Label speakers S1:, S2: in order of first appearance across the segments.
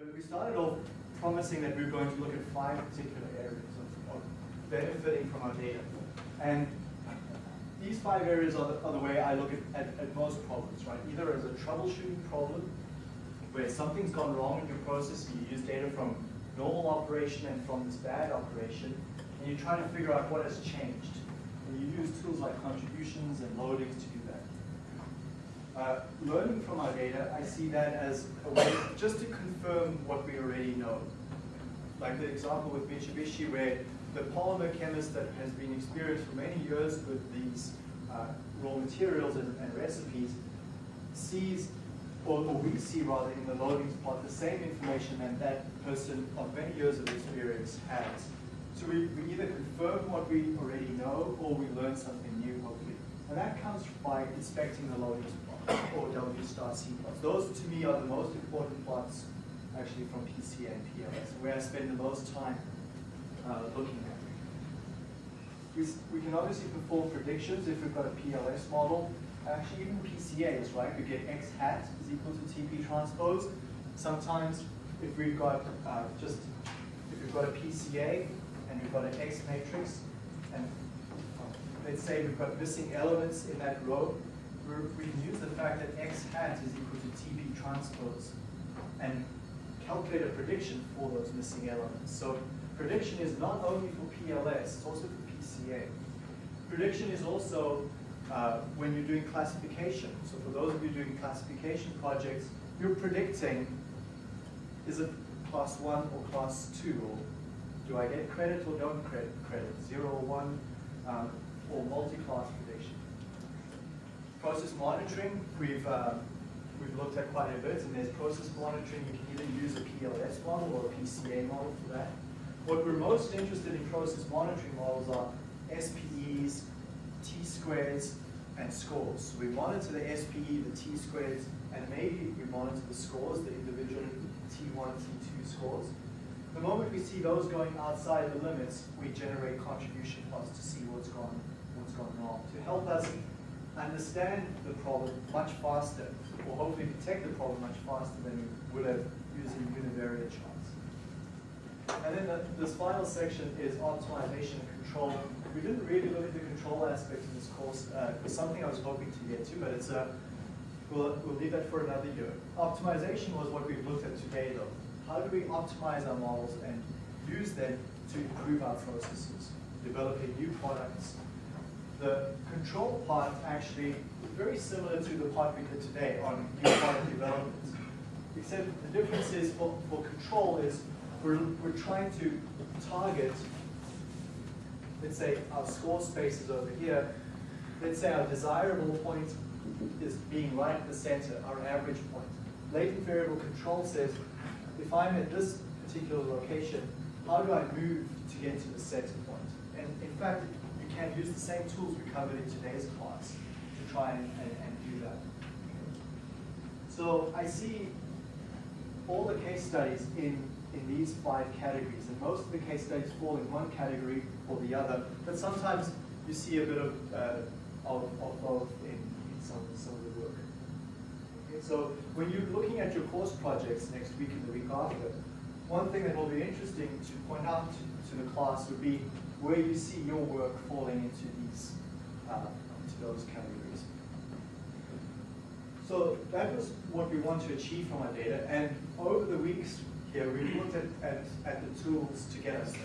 S1: But we started off promising that we were going to look at five particular areas of, of benefiting from our data. And these five areas are the, are the way I look at, at, at most problems, right? Either as a troubleshooting problem, where something's gone wrong in your process, and you use data from normal operation and from this bad operation, and you're trying to figure out what has changed. And you use tools like contributions and loadings to do. Uh, learning from our data, I see that as a way just to confirm what we already know. Like the example with Mitsubishi where the polymer chemist that has been experienced for many years with these uh, raw materials and, and recipes sees or, we see rather in the loadings part the same information that that person of many years of experience has. So we, we either confirm what we already know or we learn something new hopefully. And that comes by inspecting the loadings plot or W star C plots. Those to me are the most important plots actually from PCA and PLS, where I spend the most time uh, looking at. We, we can obviously perform predictions if we've got a PLS model. Actually, even PCAs, right? We get x hat is equal to TP transpose. Sometimes, if we've got uh, just if we've got a PCA and we've got an X matrix, and let's say we've got missing elements in that row, we can use the fact that X hat is equal to TP transpose and calculate a prediction for those missing elements. So prediction is not only for PLS, it's also for PCA. Prediction is also uh, when you're doing classification. So for those of you doing classification projects, you're predicting, is it class one or class two? Or do I get credit or don't credit, credit zero or one, um, or multi-class prediction? Process monitoring, we've, uh, we've looked at quite a bit, and there's process monitoring. You can either use a PLS model or a PCA model for that. What we're most interested in process monitoring models are SPEs, T-squares, and scores. We monitor the SPE, the T-squares, and maybe we monitor the scores, the individual T1, T2 scores. The moment we see those going outside the limits, we generate contribution plots to see what's gone, what's gone wrong, to help us understand the problem much faster, or hopefully detect the problem much faster than we would have using univariate charts. And then the, this final section is optimization and control. We didn't really look at the control aspect of this course. Uh, it was something I was hoping to get to, but it's a, we'll, we'll leave that for another year. Optimization was what we've looked at today though. How do we optimize our models and use them to improve our processes, developing new products? The control part actually very similar to the part we did today on new product development. Except the difference is for, for control is we're, we're trying to target, let's say our score space is over here. Let's say our desirable point is being right at the center, our average point. Latent variable control says, if I'm at this particular location, how do I move to get to the center point? And in fact, can use the same tools we covered in today's class to try and, and, and do that. So I see all the case studies in in these five categories. And most of the case studies fall in one category or the other, but sometimes you see a bit of, uh, of, of, both in, in some, some of the work. Okay, so when you're looking at your course projects next week and the week after, one thing that will be interesting to point out to, to the class would be where you see your work falling into these, uh, into those categories. So that was what we want to achieve from our data, and over the weeks, here we looked at, at, at the tools to get us there.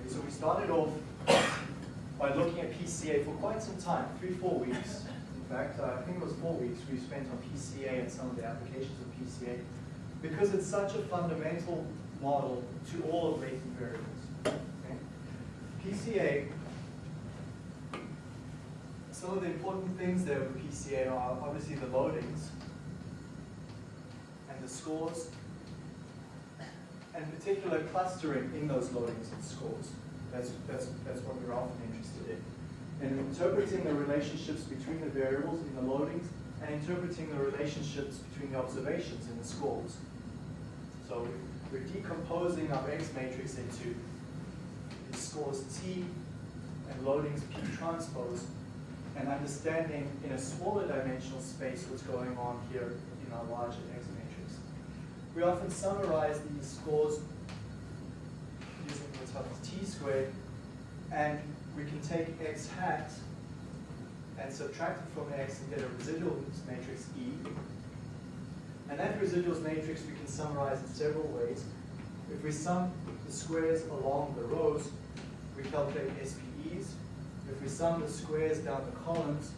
S1: Okay, so we started off by looking at PCA for quite some time, three, four weeks. In fact, uh, I think it was four weeks we spent on PCA and some of the applications of PCA because it's such a fundamental model to all of latent variables. PCA, some of the important things there with PCA are obviously the loadings and the scores and particular clustering in those loadings and scores. That's, that's, that's what we're often interested in. And interpreting the relationships between the variables in the loadings and interpreting the relationships between the observations in the scores. So we're decomposing our X matrix into scores T and loadings P transpose and understanding in a smaller dimensional space what's going on here in our larger X matrix. we often summarize these scores using what's called t squared, and we can take x hat and subtract it from x and get a residuals matrix E. And that residuals matrix we can summarize in several ways. If we sum the squares along the rows, we calculate SPEs. If we sum the squares down the columns,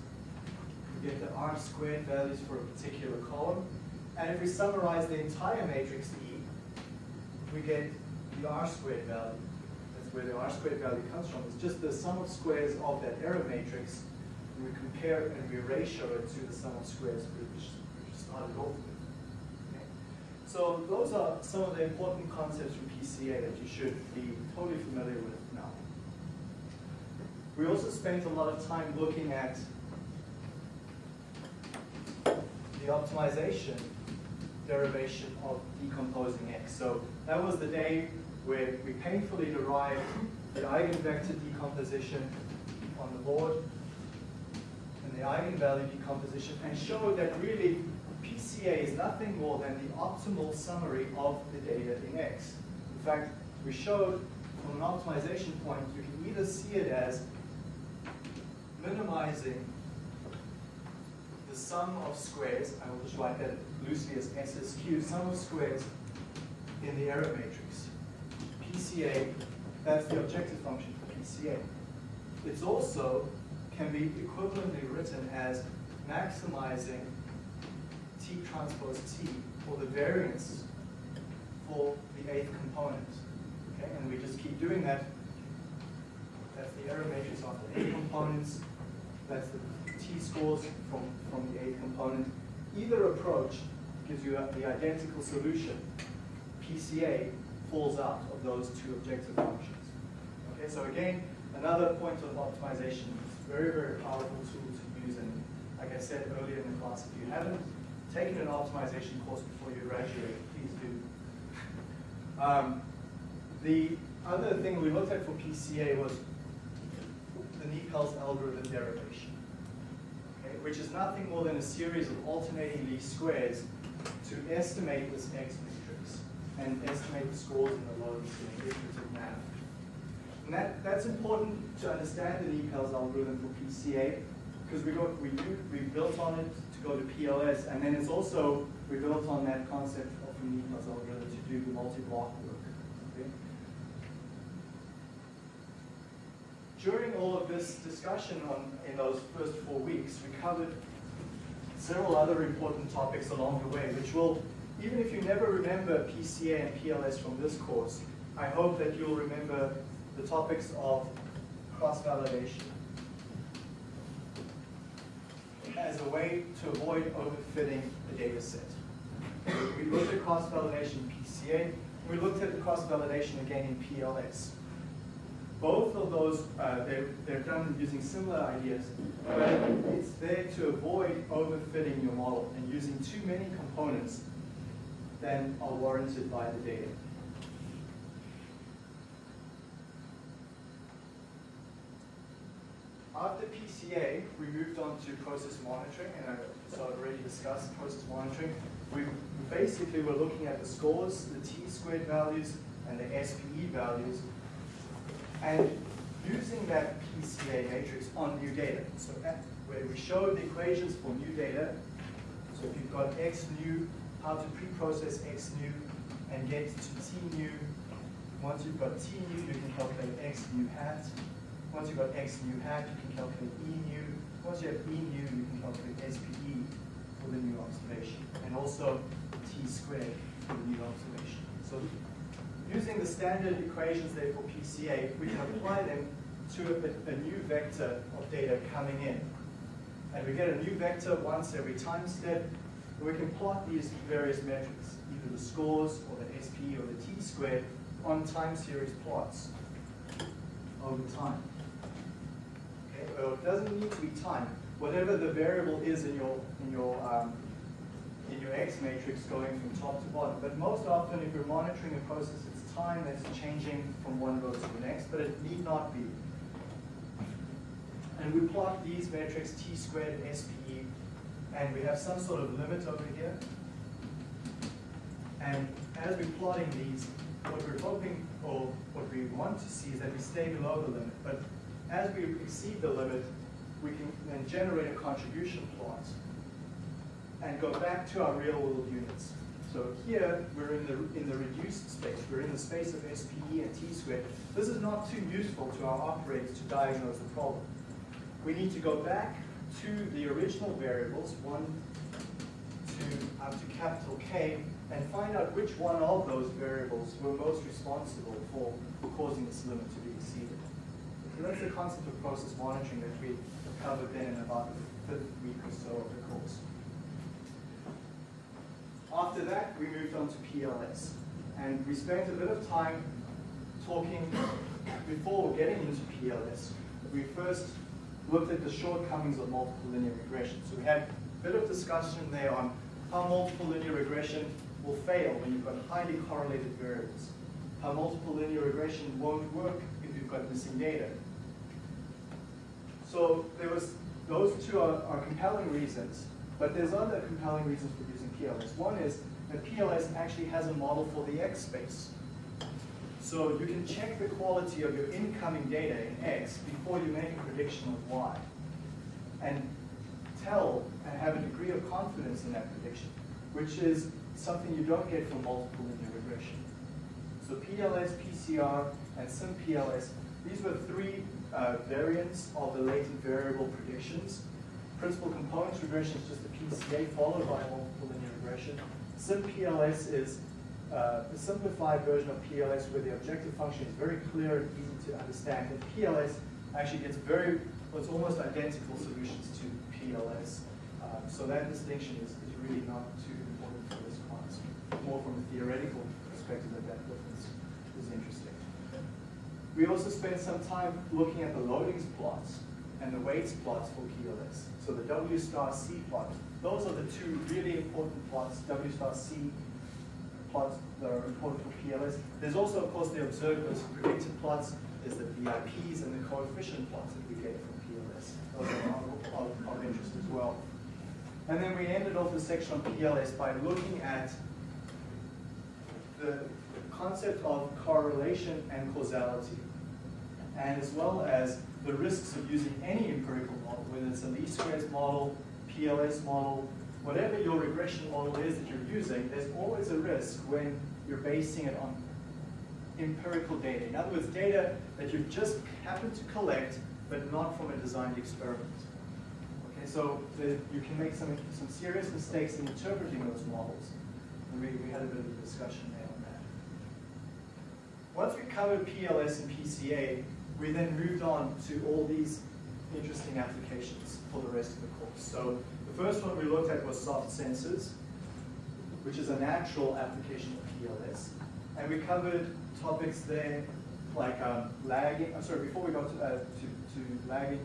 S1: we get the R squared values for a particular column. And if we summarize the entire matrix E, we get the R squared value. That's where the R squared value comes from. It's just the sum of squares of that error matrix. And we compare it and we ratio it to the sum of squares which we started off with. So those are some of the important concepts from PCA that you should be totally familiar with. We also spent a lot of time looking at the optimization derivation of decomposing x. So that was the day where we painfully derived the eigenvector decomposition on the board and the eigenvalue decomposition and showed that really PCA is nothing more than the optimal summary of the data in X. In fact, we showed from an optimization point, you can either see it as minimizing the sum of squares, I will just write that loosely as SSQ, sum of squares in the error matrix. PCA, that's the objective function for PCA. It's also can be equivalently written as maximizing T transpose T for the variance for the eighth component. Okay, and we just keep doing that. That's the error matrix of the eight components. That's the t-scores from, from the eighth component. Either approach gives you the identical solution. PCA falls out of those two objective functions. Okay, so again, another point of optimization. It's a very, very powerful tool to use. And like I said earlier in the class, if you haven't taken an optimization course before you graduate, please do. Um, the other thing we looked at for PCA was NIPALS algorithm derivation which is nothing more than a series of alternating least squares to estimate this X matrix and estimate the scores in the loads in iterative manner. And that, that's important to understand the NIPALS algorithm for PCA because we, we, we built on it to go to PLS and then it's also, we built on that concept of the NIPALS algorithm to do multi-block work. During all of this discussion on, in those first four weeks, we covered several other important topics along the way, which will, even if you never remember PCA and PLS from this course, I hope that you'll remember the topics of cross-validation as a way to avoid overfitting the data set. We looked at cross-validation in PCA, we looked at cross-validation again in PLS both of those, uh, they're, they're done using similar ideas, but it's there to avoid overfitting your model and using too many components than are warranted by the data. After PCA, we moved on to process monitoring, and I so I've already discussed process monitoring. We basically were looking at the scores, the t-squared values, and the SPE values and using that PCA matrix on new data. So where we showed the equations for new data, so if you've got x new, how to pre-process x new and get to t new. Once you've got t new, you can calculate x new hat. Once you've got x new hat, you can calculate e new. Once you have e new, you can calculate SPE for the new observation, and also t squared for the new observation. So using the standard equations there for PCA, we can apply them to a, a, new vector of data coming in. And we get a new vector once every time step, we can plot these various metrics, either the scores or the SP or the t squared, on time series plots over time. Okay, well, it doesn't need to be time. Whatever the variable is in your in your um, in your X matrix going from top to bottom. But most often, if you're monitoring a process, it's time that's changing from one row to the next, but it need not be. And we plot these metrics, t squared SPE, and we have some sort of limit over here. And as we're plotting these, what we're hoping or what we want to see is that we stay below the limit. But as we exceed the limit, we can then generate a contribution plot and go back to our real world units. So here, we're in the, in the reduced space. We're in the space of SPE and T squared. This is not too useful to our operators to diagnose the problem. We need to go back to the original variables, 1 to up to capital K, and find out which one of those variables were most responsible for causing this limit to be exceeded. So that's the concept of process monitoring that we covered then in about the fifth week or so of the course. After that, we moved on to PLS. And we spent a bit of time talking, before getting into PLS, we first looked at the shortcomings of multiple linear regression. So we had a bit of discussion there on how multiple linear regression will fail when you've got highly correlated variables. How multiple linear regression won't work if you've got missing data. So there was, those two are, are compelling reasons, but there's other compelling reasons for using PLS. One is that PLS actually has a model for the X space. So you can check the quality of your incoming data in X before you make a prediction of Y. And tell and have a degree of confidence in that prediction, which is something you don't get from multiple linear regression. So PLS, PCR, and SimPLS, these were three uh, variants of the latent variable predictions. Principal components regression is just the PCA followed by multiple linear SimPLS is uh, a simplified version of PLS where the objective function is very clear and easy to understand. And PLS actually gets very, well, it's almost identical solutions to PLS. Um, so that distinction is, is really not too important for this class. More from a theoretical perspective that that difference is interesting. We also spent some time looking at the loadings plots and the weights plots for PLS. So the W star C plot. Those are the two really important plots, W star C plots that are important for PLS. There's also, of course, the observed versus predicted plots. There's the VIPs and the coefficient plots that we get from PLS. Those are of, of interest as well. And then we ended off the section on PLS by looking at the concept of correlation and causality, and as well as the risks of using any empirical model, whether it's a least squares model, PLS model, whatever your regression model is that you're using, there's always a risk when you're basing it on empirical data. In other words, data that you've just happened to collect, but not from a designed experiment. Okay, so the, you can make some, some serious mistakes in interpreting those models. And we, we had a bit of a discussion there on that. Once we covered PLS and PCA, we then moved on to all these interesting applications for the rest of the course. So the first one we looked at was soft sensors, which is a natural application of PLS. And we covered topics there like um, lagging. I'm sorry, before we got to, uh, to, to lagging,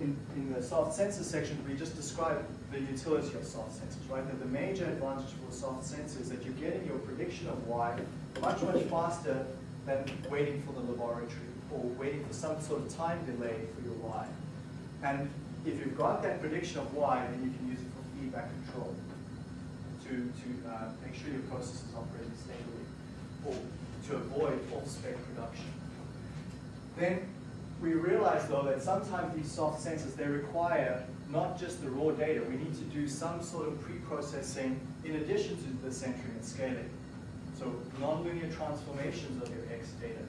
S1: in, in the soft sensor section, we just described the utility of soft sensors, right? That the major advantage for soft sensors is that you're getting your prediction of Y much, much faster than waiting for the laboratory or waiting for some sort of time delay for your Y. And if you've got that prediction of Y, then you can use it for feedback control to, to uh, make sure your process is operating stably or to avoid off-spec production. Then we realize though that sometimes these soft sensors, they require not just the raw data, we need to do some sort of pre-processing in addition to the centering and scaling. So nonlinear transformations of your X data,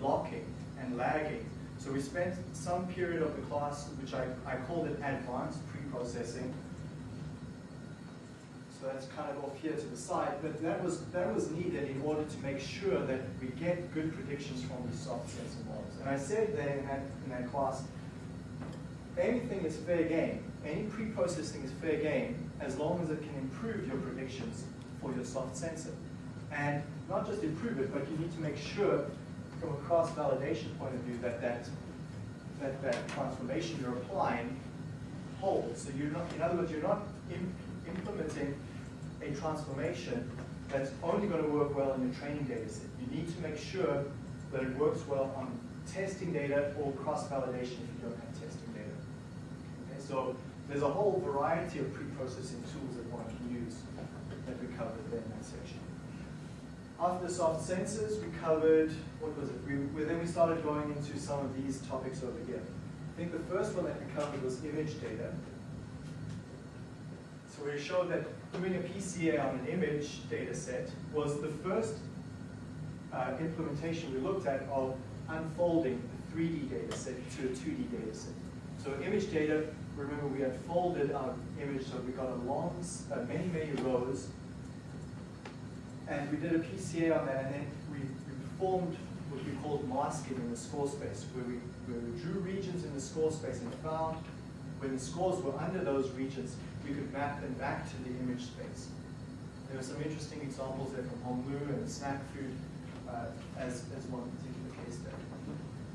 S1: blocking and lagging. So we spent some period of the class, which I, I called it advanced pre-processing. So that's kind of off here to the side, but that was, that was needed in order to make sure that we get good predictions from these soft sensor models. And I said there in that, in that class, anything is fair game. Any pre-processing is fair game as long as it can improve your predictions for your soft sensor. And not just improve it, but you need to make sure from a cross-validation point of view that that, that that transformation you're applying holds. So you're not, in other words, you're not implementing a transformation that's only going to work well in your training data set. You need to make sure that it works well on testing data or cross-validation if you don't have testing data. Okay, so there's a whole variety of pre-processing tools that one can use that we covered in that section. After soft sensors, we covered, what was it? We, we, then we started going into some of these topics over here. I think the first one that we covered was image data. So we showed that doing a PCA on an image data set was the first uh, implementation we looked at of unfolding a 3D data set to a 2D data set. So image data, remember we had folded our image so we got a long, uh, many, many rows and we did a PCA on that, and then we, we performed what we called masking in the score space, where we, where we drew regions in the score space and found when the scores were under those regions, we could map them back to the image space. There were some interesting examples there from Honglu and Snack Food uh, as, as one particular case there.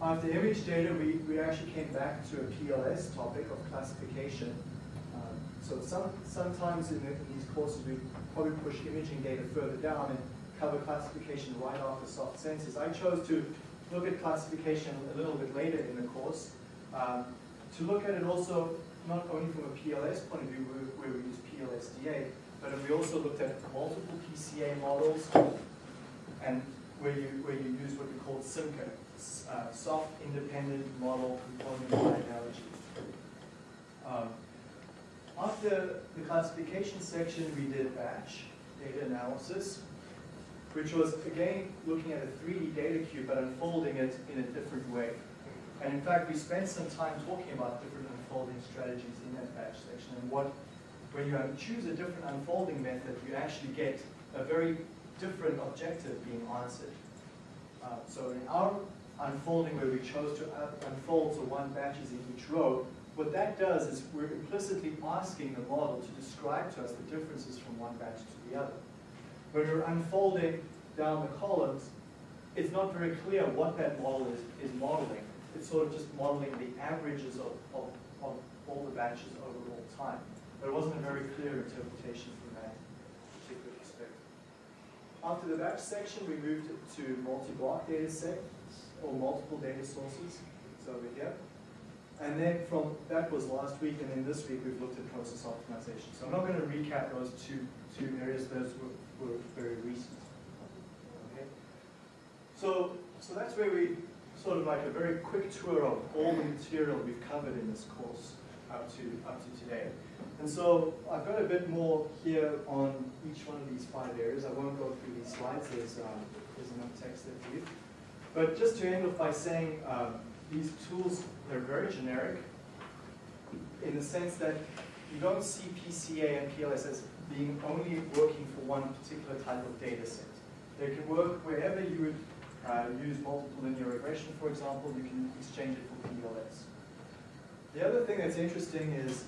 S1: After image data, we, we actually came back to a PLS topic of classification. Um, so some, sometimes in, the, in these courses we probably push imaging data further down and cover classification right after soft sensors. I chose to look at classification a little bit later in the course, um, to look at it also not only from a PLS point of view where, we use PLSDA, but we also looked at multiple PCA models and where you, where you use what we call SIMCA, uh, soft independent model component analogy. Um, after the classification section, we did batch data analysis, which was, again, looking at a 3D data cube, but unfolding it in a different way. And in fact, we spent some time talking about different unfolding strategies in that batch section, and what, when you choose a different unfolding method, you actually get a very different objective being answered. Uh, so in our unfolding where we chose to unfold so one batch is in each row, what that does is we're implicitly asking the model to describe to us the differences from one batch to the other. When we're unfolding down the columns, it's not very clear what that model is, is modeling. It's sort of just modeling the averages of, of, of all the batches over all time. It wasn't a very clear interpretation from that particular perspective. After the batch section, we moved to multi-block data sets or multiple data sources. So over here. And then from, that was last week, and then this week we've looked at process optimization. So I'm not going to recap those two, two areas, those were, were very recent. Okay? So, so that's where we, sort of like a very quick tour of all the material we've covered in this course up to, up to today. And so I've got a bit more here on each one of these five areas. I won't go through these slides, there's, um, there's enough text there for you. But just to end off by saying, um, these tools, they're very generic in the sense that you don't see PCA and PLS as being only working for one particular type of data set. They can work wherever you would uh, use multiple linear regression, for example, you can exchange it for PLS. The other thing that's interesting is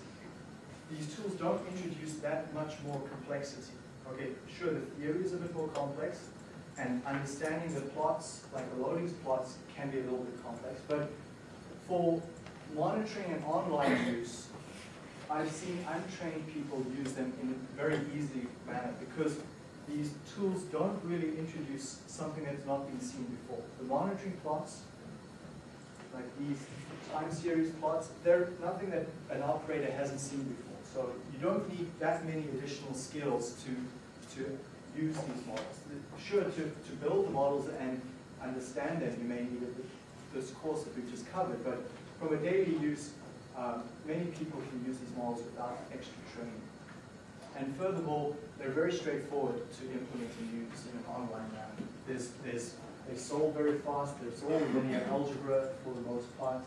S1: these tools don't introduce that much more complexity. Okay, sure, the theory is a bit more complex, and understanding the plots, like the loadings plots, can be a little bit complex. But for monitoring and online use, I've seen untrained people use them in a very easy manner because these tools don't really introduce something that's not been seen before. The monitoring plots, like these time series plots, they're nothing that an operator hasn't seen before. So you don't need that many additional skills to, to use these models. Sure, to, to build the models and understand them, you may need this course that we've just covered, but from a daily use, um, many people can use these models without extra training. And furthermore, they're very straightforward to implement and use in an online manner. There's, there's, they solve very fast, there's all linear algebra for the most part,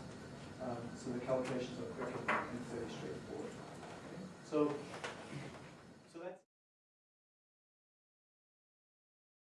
S1: um, so the calculations are quick and fairly straightforward. So